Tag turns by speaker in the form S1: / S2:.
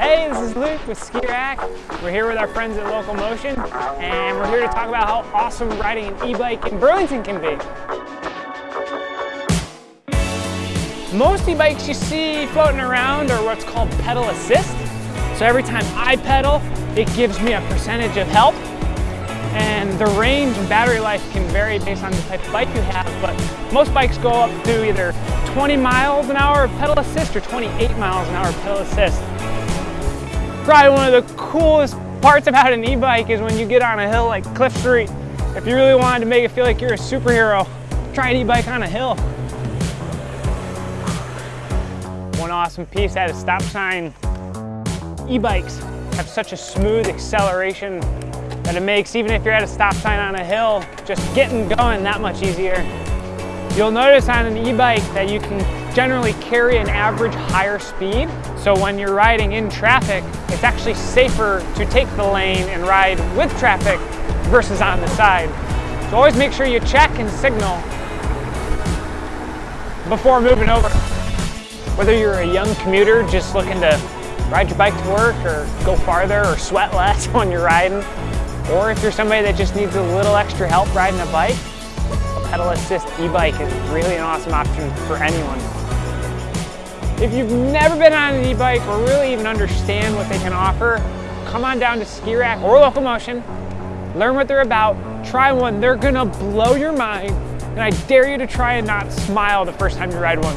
S1: Hey, this is Luke with Ski Rack. We're here with our friends at Local Motion, and we're here to talk about how awesome riding an e-bike in Burlington can be. Most e-bikes you see floating around are what's called pedal assist. So every time I pedal, it gives me a percentage of help. And the range and battery life can vary based on the type of bike you have, but most bikes go up to either 20 miles an hour of pedal assist or 28 miles an hour of pedal assist. Probably one of the coolest parts about an e-bike is when you get on a hill like Cliff Street. If you really wanted to make it feel like you're a superhero, try an e-bike on a hill. One awesome piece at a stop sign. E-bikes have such a smooth acceleration that it makes, even if you're at a stop sign on a hill, just getting going that much easier. You'll notice on an e-bike that you can generally carry an average higher speed. So when you're riding in traffic, it's actually safer to take the lane and ride with traffic versus on the side. So always make sure you check and signal before moving over. Whether you're a young commuter just looking to ride your bike to work or go farther or sweat less when you're riding, or if you're somebody that just needs a little extra help riding a bike, pedal assist e-bike is really an awesome option for anyone. If you've never been on an e-bike or really even understand what they can offer, come on down to Ski Rack or Local Motion, learn what they're about, try one. They're gonna blow your mind, and I dare you to try and not smile the first time you ride one.